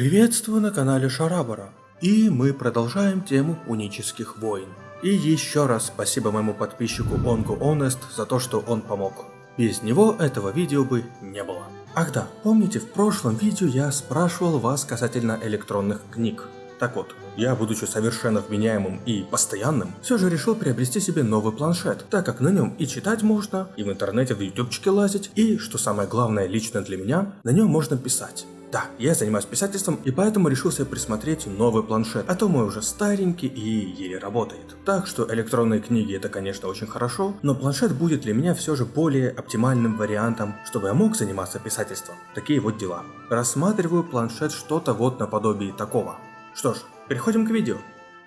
Приветствую на канале Шарабара. И мы продолжаем тему пунических войн. И еще раз спасибо моему подписчику Онгу Honest за то, что он помог. Без него этого видео бы не было. Ах да, помните в прошлом видео я спрашивал вас касательно электронных книг. Так вот, я, будучи совершенно вменяемым и постоянным, все же решил приобрести себе новый планшет, так как на нем и читать можно, и в интернете в ютубчике лазить, и, что самое главное лично для меня, на нем можно писать. Да, я занимаюсь писательством и поэтому решил себе присмотреть новый планшет, а то мой уже старенький и еле работает. Так что электронные книги это конечно очень хорошо, но планшет будет для меня все же более оптимальным вариантом, чтобы я мог заниматься писательством. Такие вот дела. Рассматриваю планшет что-то вот наподобие такого. Что ж, переходим к видео.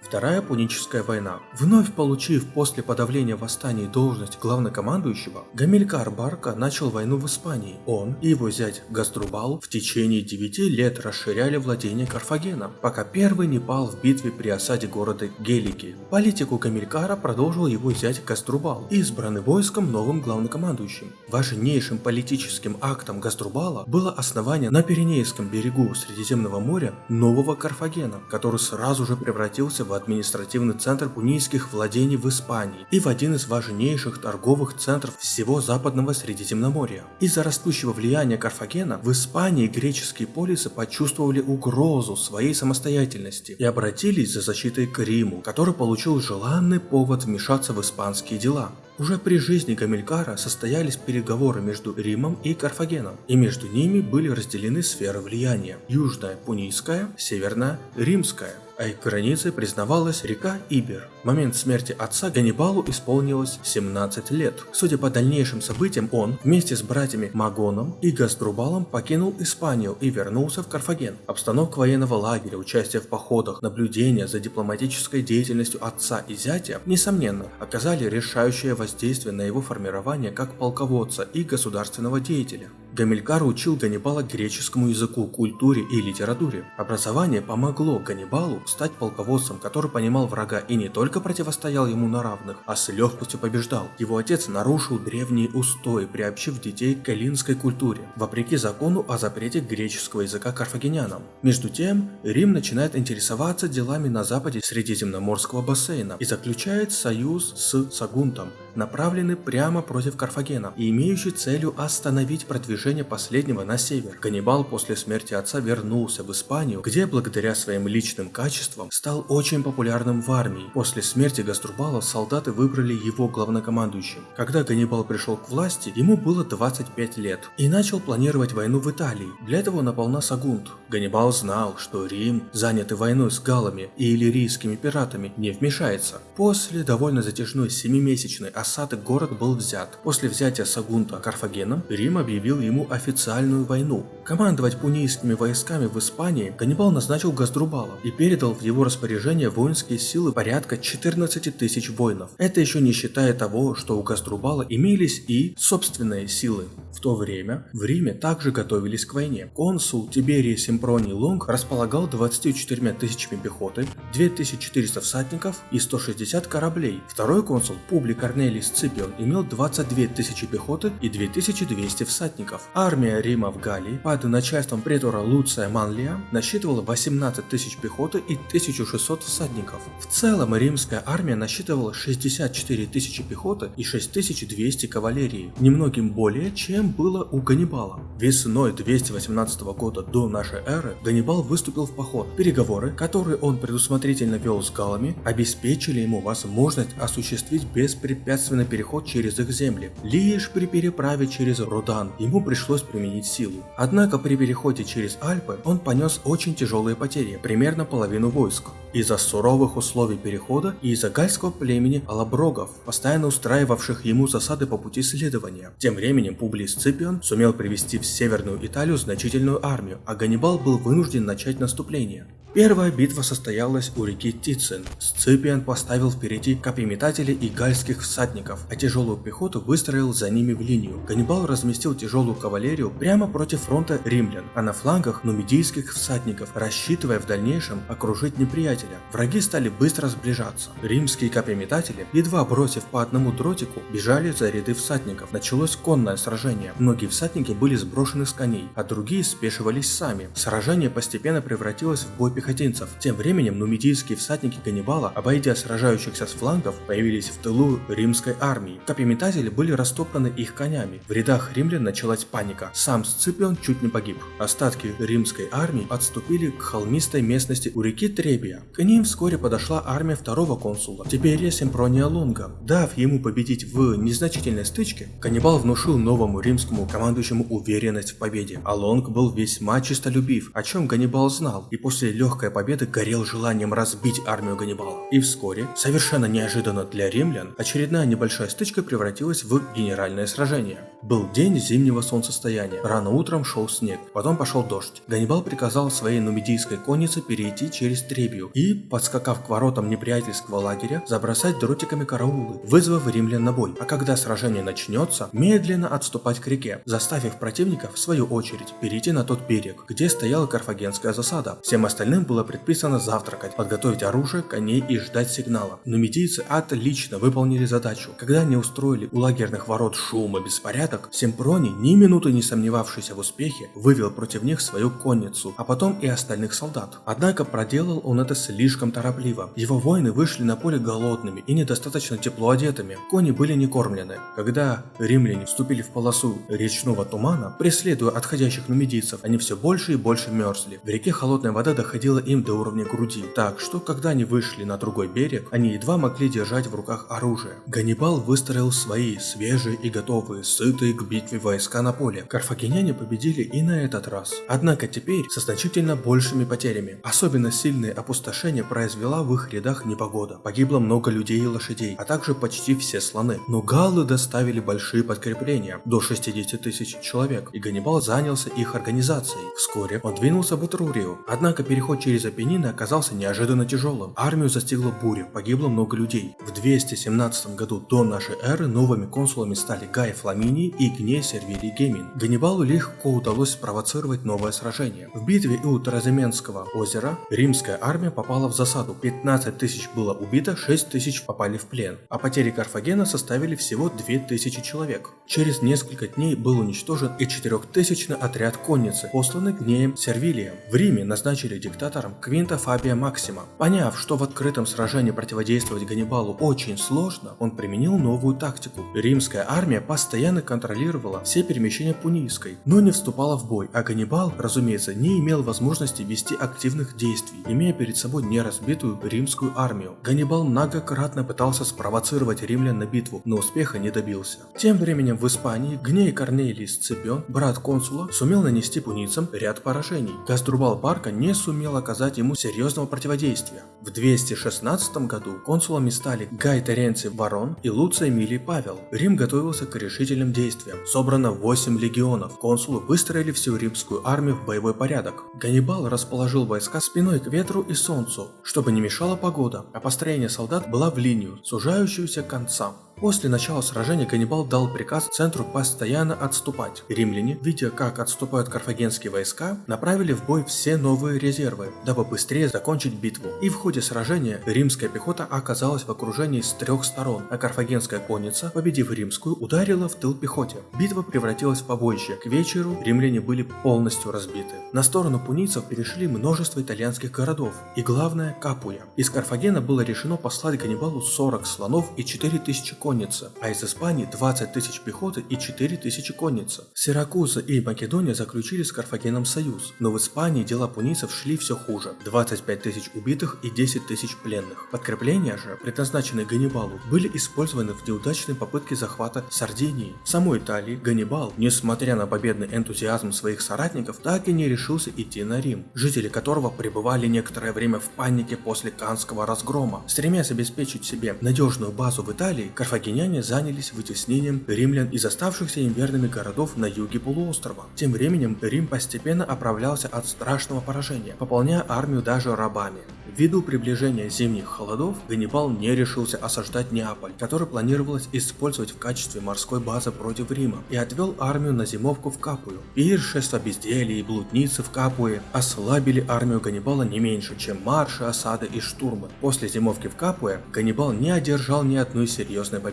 Вторая Пуническая война. Вновь получив после подавления восстаний должность главнокомандующего, Гамилькар Барка начал войну в Испании. Он и его зять Гаструбал в течение 9 лет расширяли владение Карфагена, пока первый не пал в битве при осаде города Гелики. Политику Гамилькара продолжил его зять Гаструбал, избранный войском новым главнокомандующим. Важнейшим политическим актом Гаструбала было основание на Пиренейском берегу Средиземного моря нового Карфагена, который сразу же превратился в в административный центр пунийских владений в Испании и в один из важнейших торговых центров всего западного Средиземноморья. Из-за растущего влияния Карфагена в Испании греческие полисы почувствовали угрозу своей самостоятельности и обратились за защитой к Риму, который получил желанный повод вмешаться в испанские дела. Уже при жизни Гамилькара состоялись переговоры между Римом и Карфагеном, и между ними были разделены сферы влияния – Южная – Пунийская, Северная – Римская а их границей признавалась река Ибер. В момент смерти отца Ганнибалу исполнилось 17 лет. Судя по дальнейшим событиям, он вместе с братьями Магоном и Гаструбалом покинул Испанию и вернулся в Карфаген. Обстановка военного лагеря, участие в походах, наблюдение за дипломатической деятельностью отца и зятя, несомненно, оказали решающее воздействие на его формирование как полководца и государственного деятеля. Гамилькар учил Ганнибала греческому языку, культуре и литературе. Образование помогло Ганнибалу стать полководцем, который понимал врага и не только противостоял ему на равных, а с легкостью побеждал. Его отец нарушил древние устои, приобщив детей к эллинской культуре, вопреки закону о запрете греческого языка карфагенянам. Между тем, Рим начинает интересоваться делами на западе Средиземноморского бассейна и заключает союз с Сагунтом, направленный прямо против Карфагена и имеющий целью остановить продвижение последнего на север. Ганнибал после смерти отца вернулся в Испанию, где благодаря своим личным качествам стал очень популярным в армии. После смерти Гаструбала солдаты выбрали его главнокомандующим. Когда Ганнибал пришел к власти, ему было 25 лет и начал планировать войну в Италии. Для этого напал на Сагунт. Ганнибал знал, что Рим, занятый войной с галами и иллирийскими пиратами, не вмешается. После довольно затяжной 7-месячной осады город был взят. После взятия Сагунта Карфагеном, Рим объявил ему официальную войну. Командовать пунийскими войсками в Испании Ганнибал назначил Газдрубала и передал в его распоряжение воинские силы порядка 14 тысяч воинов. Это еще не считая того, что у Газдрубала имелись и собственные силы. В то время в Риме также готовились к войне. Консул Тиберий Симпроний Лонг располагал 24 тысячами пехоты, 2400 всадников и 160 кораблей. Второй консул Публи Корнелий Корнелий Сципион имел 22 тысячи пехоты и 2200 всадников. Армия Рима в Галлии под начальством претора Луция Манлия насчитывала 18 тысяч пехоты и 1600 всадников. В целом римская армия насчитывала 64 тысячи пехоты и 6200 кавалерии, немногим более, чем было у Ганнибала. Весной 218 года до нашей эры Ганнибал выступил в поход. Переговоры, которые он предусмотрительно вел с галами, обеспечили ему возможность осуществить беспрепятственный препятственный переход через их земли. Лишь при переправе через Рудан ему пришлось применить силу. Однако при переходе через Альпы он понес очень тяжелые потери, примерно половину войск. Из-за суровых условий перехода и из-за гальского племени алаброгов, постоянно устраивавших ему засады по пути следования. Тем временем Публий Сципион сумел привести в Северную Италию значительную армию, а Ганнибал был вынужден начать наступление. Первая битва состоялась у реки Тицин. Сципиан поставил впереди копьеметателей и гальских всадников, а тяжелую пехоту выстроил за ними в линию. Ганнибал разместил тяжелую кавалерию прямо против фронта римлян, а на флангах нумидийских всадников, рассчитывая в дальнейшем окружить неприятеля. Враги стали быстро сближаться. Римские копьеметатели, едва бросив по одному дротику, бежали за ряды всадников. Началось конное сражение. Многие всадники были сброшены с коней, а другие спешивались сами. Сражение постепенно превратилось в бой пехотинцев. Тем временем нумидийские всадники Ганнибала, обойдя сражающихся с флангов, появились в тылу римской армии. Копьеметатели были растоптаны их конями. В рядах римлян началась паника. Сам Сципион чуть не погиб. Остатки римской армии отступили к холмистой местности у реки Требия. К ним вскоре подошла армия второго консула, Тиберия Семпрония Лонга. Дав ему победить в незначительной стычке, Каннибал внушил новому римскому командующему уверенность в победе. А Лонг был весьма честолюбив, о чем Ганнибал знал, и после легкой победы горел желанием разбить армию Ганнибала. И вскоре, совершенно неожиданно для римлян, очередная небольшая стычка превратилась в генеральное сражение. Был день зимнего солнцестояния, рано утром шел снег, потом пошел дождь. Ганнибал приказал своей нумидийской коннице перейти через Требию подскакав к воротам неприятельского лагеря, забросать дротиками караулы, вызвав римлян на бой. А когда сражение начнется, медленно отступать к реке, заставив противника, в свою очередь, перейти на тот берег, где стояла карфагенская засада. Всем остальным было предписано завтракать, подготовить оружие, коней и ждать сигнала. Но медийцы отлично выполнили задачу. Когда они устроили у лагерных ворот шум и беспорядок, Семпрони, ни минуты не сомневавшийся в успехе, вывел против них свою конницу, а потом и остальных солдат. Однако проделал он это слишком торопливо. Его воины вышли на поле голодными и недостаточно тепло одетыми. Кони были не кормлены. Когда римляне вступили в полосу речного тумана, преследуя отходящих нумидийцев, они все больше и больше мерзли. В реке холодная вода доходила им до уровня груди, так что когда они вышли на другой берег, они едва могли держать в руках оружие. Ганнибал выстроил свои, свежие и готовые, сытые к битве войска на поле. Карфагеняне победили и на этот раз. Однако теперь со значительно большими потерями. Особенно сильное опустошение произвела в их рядах непогода. Погибло много людей и лошадей, а также почти все слоны. Но галлы доставили большие подкрепления, до 60 тысяч человек, и Ганнибал занялся их организацией. Вскоре он двинулся в Этрурию, однако переход через Апеннины оказался неожиданно тяжелым. Армию застигла буря, погибло много людей. В 217 году до нашей эры новыми консулами стали Гай Фламиний и Гней Сервилий Гемин. Ганнибалу легко удалось спровоцировать новое сражение. В битве у Тараземенского озера римская армия попала в засаду. 15 тысяч было убито, 6 тысяч попали в плен, а потери Карфагена составили всего 2000 человек. Через несколько дней был уничтожен и 4000 отряд конницы, посланный Гнеем Сервилием. В Риме назначили диктатором Квинта Фабия Максима. Поняв, что в открытом сражении противодействовать Ганнибалу очень сложно, он применил новую тактику. Римская армия постоянно контролировала все перемещения Пунийской, но не вступала в бой, а Ганнибал, разумеется, не имел возможности вести активных действий, имея перед собой неразбитую римскую армию. Ганнибал многократно пытался спровоцировать римлян на битву, но успеха не добился. Тем временем в Испании Гней Корнелий Сципион, брат консула, сумел нанести пуницам ряд поражений. Гаструбал Барка не сумел оказать ему серьезного противодействия. В 216 году консулами стали Гай Теренций Барон и Луций Эмилий Павел. Рим готовился к решительным действиям. Собрано 8 легионов. Консулы выстроили всю римскую армию в боевой порядок. Ганнибал расположил войска спиной к ветру и солнцу, чтобы не мешала погода, а построение солдат было в линию, сужающуюся к концам. После начала сражения Ганнибал дал приказ центру постоянно отступать. Римляне, видя как отступают карфагенские войска, направили в бой все новые резервы, дабы быстрее закончить битву. И в ходе сражения римская пехота оказалась в окружении с трех сторон, а карфагенская конница, победив римскую, ударила в тыл пехоте. Битва превратилась в побоище. К вечеру римляне были полностью разбиты. На сторону пунийцев перешли множество итальянских городов, и главное – Капуя. Из Карфагена было решено послать Ганнибалу 40 слонов и 4000 коней конница, а из Испании 20 тысяч пехоты и 4 тысячи конницы. Сиракуза и Македония заключили с Карфагеном союз, но в Испании дела пунийцев шли все хуже. 25 тысяч убитых и 10 тысяч пленных. Подкрепления же, предназначенные Ганнибалу, были использованы в неудачной попытке захвата Сардинии. В самой Италии Ганнибал, несмотря на победный энтузиазм своих соратников, так и не решился идти на Рим, жители которого пребывали некоторое время в панике после Канского разгрома. Стремясь обеспечить себе надежную базу в Италии, Карфаген карфагеняне занялись вытеснением римлян из оставшихся им верными городов на юге полуострова. Тем временем Рим постепенно оправлялся от страшного поражения, пополняя армию даже рабами. Ввиду приближения зимних холодов, Ганнибал не решился осаждать Неаполь, который планировалось использовать в качестве морской базы против Рима, и отвел армию на зимовку в Капую. Пиршество, безделье и блудницы в Капуе ослабили армию Ганнибала не меньше, чем марши, осады и штурмы. После зимовки в Капуе Ганнибал не одержал ни одной серьезной победы.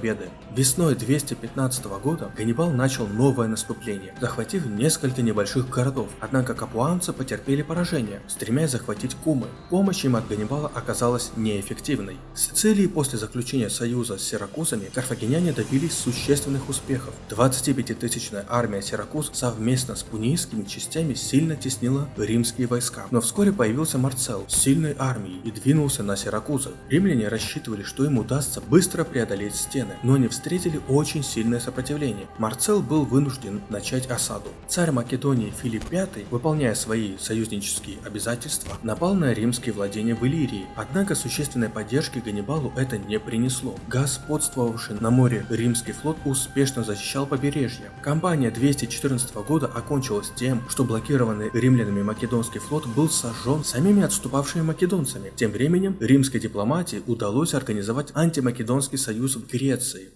Весной 215 года Ганнибал начал новое наступление, захватив несколько небольших городов, однако капуанцы потерпели поражение, стремясь захватить Кумы. Помощь им от Ганнибала оказалась неэффективной. В Сицилии после заключения союза с сиракузами карфагеняне добились существенных успехов. 25-тысячная армия Сиракуз совместно с пунийскими частями сильно теснила римские войска. Но вскоре появился Марцел с сильной армией и двинулся на Сиракузы. Римляне рассчитывали, что им удастся быстро преодолеть стены, но они встретили очень сильное сопротивление. Марцел был вынужден начать осаду. Царь Македонии Филипп V, выполняя свои союзнические обязательства, напал на римские владения в Иллирии, однако существенной поддержки Ганнибалу это не принесло. Господствовавший на море римский флот успешно защищал побережье. Кампания 214 года окончилась тем, что блокированный римлянами македонский флот был сожжен самими отступавшими македонцами. Тем временем римской дипломатии удалось организовать антимакедонский союз в Греции,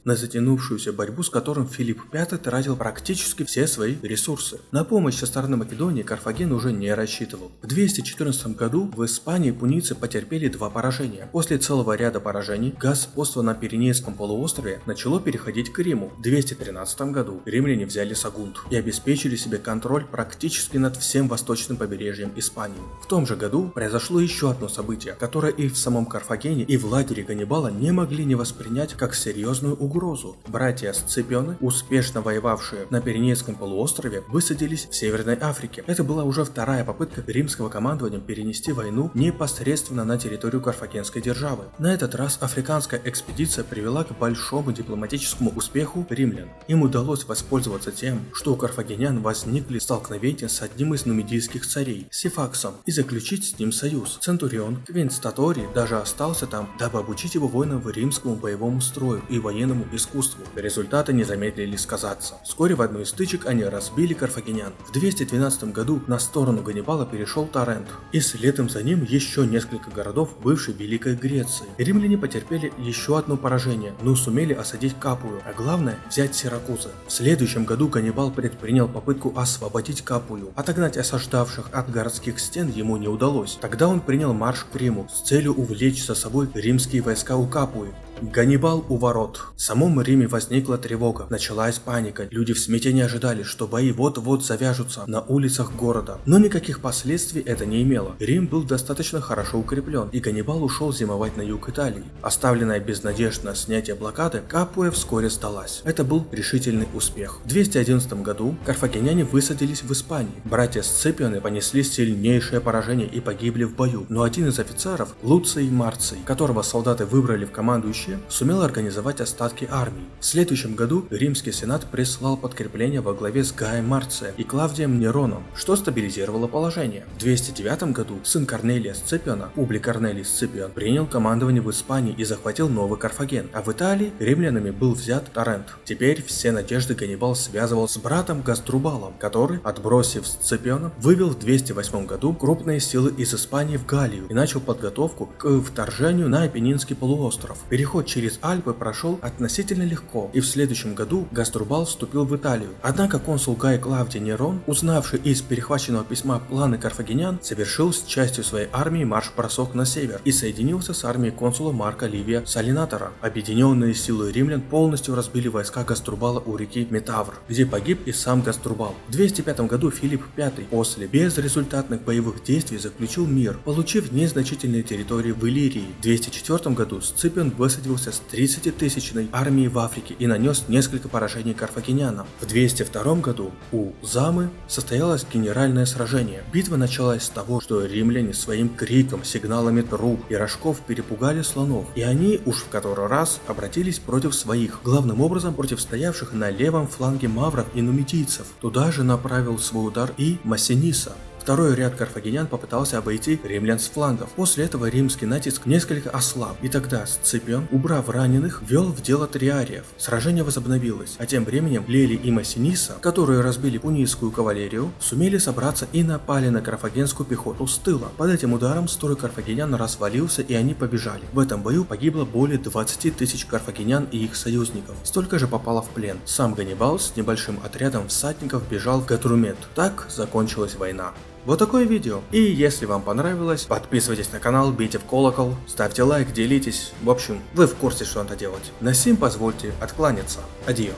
на затянувшуюся борьбу с которым Филипп V тратил практически все свои ресурсы. На помощь со стороны Македонии Карфаген уже не рассчитывал. В 214 году в Испании пуницы потерпели два поражения. После целого ряда поражений господство на Пиренейском полуострове начало переходить к Риму. В 213 году римляне взяли Сагунт и обеспечили себе контроль практически над всем восточным побережьем Испании. В том же году произошло еще одно событие, которое и в самом Карфагене, и в лагере Ганнибала не могли не воспринять как серьезную угрозу. Братья Сципионы, успешно воевавшие на Пиренейском полуострове, высадились в Северной Африке. Это была уже вторая попытка римского командования перенести войну непосредственно на территорию Карфагенской державы. На этот раз африканская экспедиция привела к большому дипломатическому успеху римлян. Им удалось воспользоваться тем, что у карфагенян возникли столкновения с одним из нумидийских царей, Сифаксом, и заключить с ним союз. Центурион Квинт Статори даже остался там, дабы обучить его воинам римскому боевому строю и военному искусству. Результаты не замедлили сказаться. Вскоре в одной из стычек они разбили карфагенян. В 212 году на сторону Ганнибала перешел Торрент, и следом за ним еще несколько городов бывшей Великой Греции. Римляне потерпели еще одно поражение, но сумели осадить Капую, а главное взять Сиракузы. В следующем году Ганнибал предпринял попытку освободить Капую. Отогнать осаждавших от городских стен ему не удалось. Тогда он принял марш к Риму с целью увлечь за собой римские войска у Капуи. Ганнибал у ворот. В самом Риме возникла тревога, началась паника. Люди в смятении ожидали, что бои вот-вот завяжутся на улицах города. Но никаких последствий это не имело. Рим был достаточно хорошо укреплен, и Ганнибал ушел зимовать на юг Италии. Оставленная без надежд на снятие блокады, Капуя вскоре сдалась. Это был решительный успех. В 211 году карфагеняне высадились в Испании. Братья Сципионы понесли сильнейшее поражение и погибли в бою. Но один из офицеров, Луций Марций, которого солдаты выбрали в командующие вообще сумел организовать остатки армии. В следующем году Римский Сенат прислал подкрепление во главе с Гаем Марция и Клавдием Нероном, что стабилизировало положение. В 209 году сын Корнелия Сципиона, Публи Корнелий Сципион, принял командование в Испании и захватил Новый Карфаген, а в Италии римлянами был взят Торрент. Теперь все надежды Ганнибал связывал с братом Гаструбалом, который, отбросив Сципиона, вывел в 208 году крупные силы из Испании в Галлию и начал подготовку к вторжению на Апеннинский полуостров. Переход Переход через Альпы прошел относительно легко, и в следующем году Гаструбал вступил в Италию. Однако консул Гай Клавдий Нерон, узнавший из перехваченного письма планы карфагенян, совершил с частью своей армии марш-бросок на север и соединился с армией консула Марка Ливия Салинатора. Объединенные силы римлян полностью разбили войска Гаструбала у реки Метавр, где погиб и сам Гаструбал. В 205 году Филипп V после безрезультатных боевых действий заключил мир, получив незначительные территории в Иллирии. В 204 году Сципион высадил высадился с 30-тысячной армией в Африке и нанес несколько поражений карфагенянам. В 202 году у Замы состоялось генеральное сражение. Битва началась с того, что римляне своим криком, сигналами труп и рожков перепугали слонов, и они уж в который раз обратились против своих, главным образом против стоявших на левом фланге мавров и нумидийцев. Туда же направил свой удар и Массиниса. Второй ряд карфагенян попытался обойти римлян с флангов. После этого римский натиск несколько ослаб, и тогда Сципион, убрав раненых, вел в дело триариев. Сражение возобновилось, а тем временем Лели и Массиниса, которые разбили пунийскую кавалерию, сумели собраться и напали на карфагенскую пехоту с тыла. Под этим ударом строй карфагенян развалился и они побежали. В этом бою погибло более 20 тысяч карфагенян и их союзников. Столько же попало в плен. Сам Ганнибал с небольшим отрядом всадников бежал в Гатрумет. Так закончилась война. Вот такое видео. И если вам понравилось, подписывайтесь на канал, бейте в колокол, ставьте лайк, делитесь. В общем, вы в курсе, что надо делать. На сим позвольте откланяться. Адио.